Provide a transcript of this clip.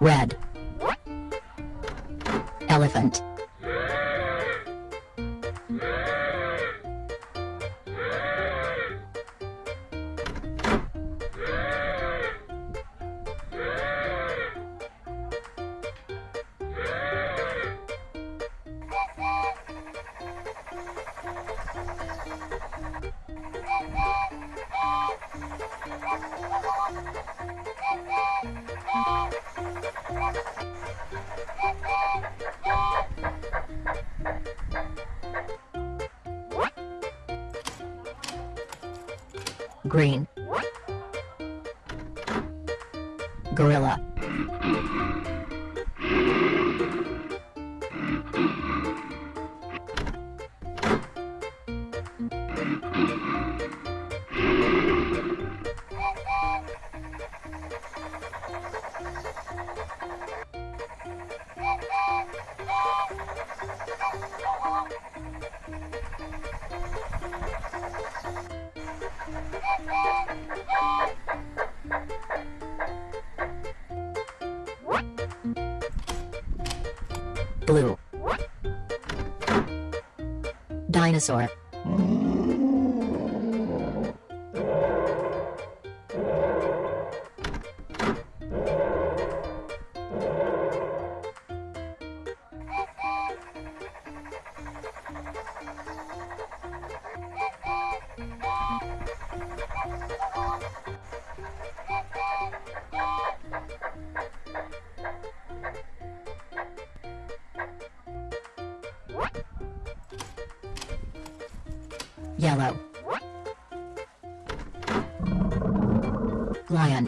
Red. Elephant. Green. Gorilla. Blue. Dinosaur. Yellow. Lion.